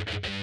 you